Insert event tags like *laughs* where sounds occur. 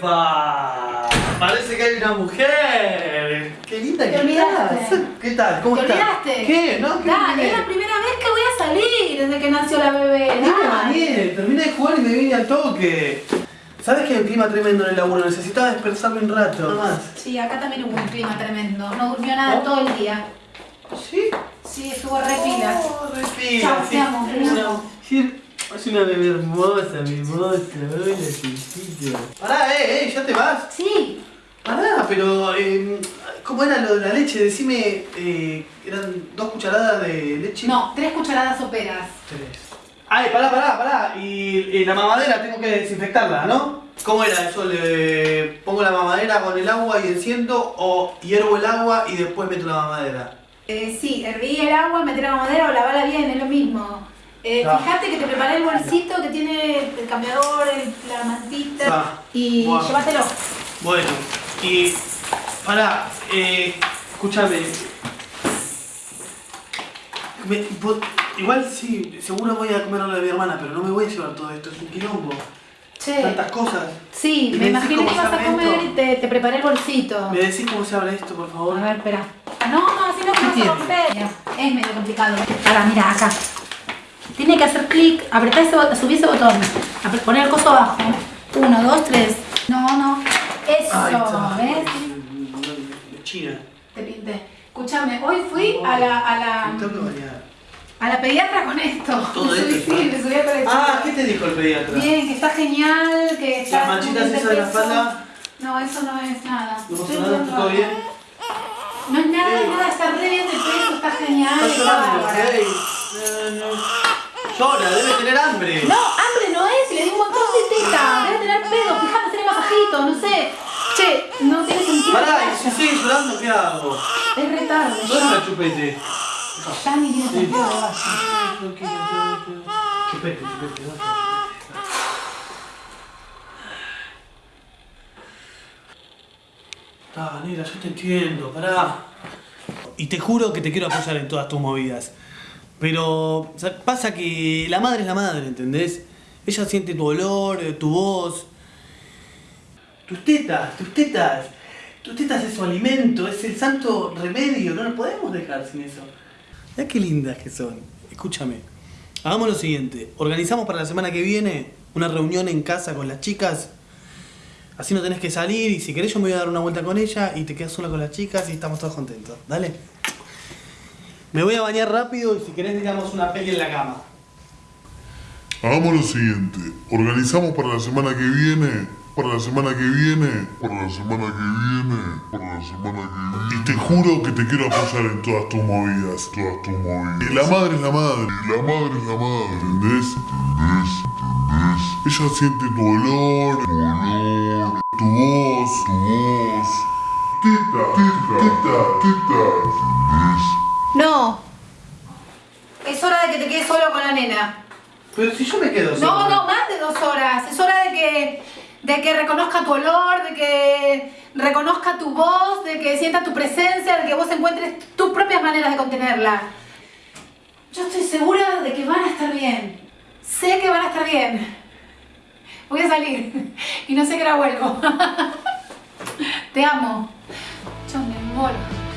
¡Epa! Parece que hay una mujer. ¡Qué linda que estás! ¿Qué tal? ¿Cómo ¿Te estás? olvidaste? ¿Qué? ¿No? ¿Qué olvidé? es la primera vez que voy a salir desde que nació la bebé. No Dale. terminé de jugar y me vine al toque. ¿Sabes que hay un clima tremendo en el laburo? Necesitaba dispersarme un rato. Nada más. Sí, acá también hubo un clima tremendo. No durmió nada ¿No? todo el día. ¿Sí? Sí, estuvo re pila. Oh, re pila, Chao, te amo. sí, Es una bebé hermosa, mi hermosa. Hola, chiquito. Pará, eh, eh, ¿ya te vas? Sí. Pará, pero... eh, ¿Cómo era lo de la leche? Decime... eh, ¿Eran dos cucharadas de leche? No, tres cucharadas soperas. Tres. Ay, pará, pará, pará. Y, y la mamadera tengo que desinfectarla, ¿no? ¿Cómo era eso? ¿Le pongo la mamadera con el agua y enciendo o hiervo el agua y después meto la mamadera? Eh, sí, herví el agua, meter la mamadera o lavarla bien, es lo mismo. Eh, Ah. Fíjate que te preparé el bolsito que tiene el cambiador, el- la mantita Ah. y Buah. llévatelo. Bueno, y... Pará, eh, escúchame. Me- vos- igual sí, seguro voy a comer lo de mi hermana, pero no me voy a llevar todo esto, es un quilombo. Che, Tantas cosas. sí, ¿Y me me decís imaginé cómo que ibas se a comer esto? y te, te preparé el bolsito. ¿Me decís cómo se abre esto, por favor? A ver, espera. Ah, No, no, así no ¿Qué vas a romper. Mira, es medio complicado. Ahora, mira, acá. Tiene que hacer clic, apretar ese botón, subir ese botón, poner el coso abajo. Uno, dos, tres. No, no. Eso, está. ¿ves? China. Te pinté. Escúchame, hoy fui a la, a la, a la pediatra con esto. *laughs* Todo Me subí, esto, sí, me subí a colección. Ah, ¿qué te dijo el pediatra? Bien, que está genial, que está... ¿Las manchitas esas de la espalda? No, eso no es nada. ¿No pasó nada? ¿Todo bien? No es nada, Ey. nada, está re bien de peso, está genial. Está llorando. No, no. Llora, debe tener hambre. No, hambre no es, le di un montón de teta. Debe tener pedo, fíjate, hacerle masajito, no sé. Che, no tiene sentido. Pará, y si sigue llorando, ¿qué hago? Es re tarde, ¿Dónde está el ya, chupete? ya ni tiene sentido tranquilo. Chupete, chupete, vaya. Ah, negra, yo te entiendo, pará. Y te juro que te quiero apoyar en todas tus movidas. Pero pasa que la madre es la madre, ¿entendés? Ella siente tu olor, eh, tu voz. Tus tetas, tus tetas. Tus tetas es su alimento, es el santo remedio, no nos podemos dejar sin eso. Mira qué lindas que son. Escúchame. Hagamos lo siguiente. Organizamos para la semana que viene una reunión en casa con las chicas. Así no tenés que salir y si querés yo me voy a dar una vuelta con ella y te quedas sola con las chicas y estamos todos contentos. Dale. Me voy a bañar rápido y si querés digamos una peli en la cama. Hagamos lo siguiente, organizamos para la semana que viene, para la semana que viene, para la semana que viene, para la semana que viene. Y te juro que te quiero apoyar en todas tus movidas, todas tus movidas. Y la madre es la madre, y la madre es la madre, ¿entendés? ¿Entendés? ¿Entendés? Ella siente tu olor, tu olor, tu voz, tu voz. Tita, tita, tita, tita, ¿entendés? No. Es hora de que te quedes solo con la nena. Pero si yo me quedo No, solo. no, más de dos horas. Es hora de que, de que reconozca tu olor, de que reconozca tu voz, de que sienta tu presencia, de que vos encuentres tus propias maneras de contenerla. Yo estoy segura de que van a estar bien. Sé que van a estar bien. Voy a salir *laughs* y no sé qué hora vuelvo. *laughs* Te amo. Yo me.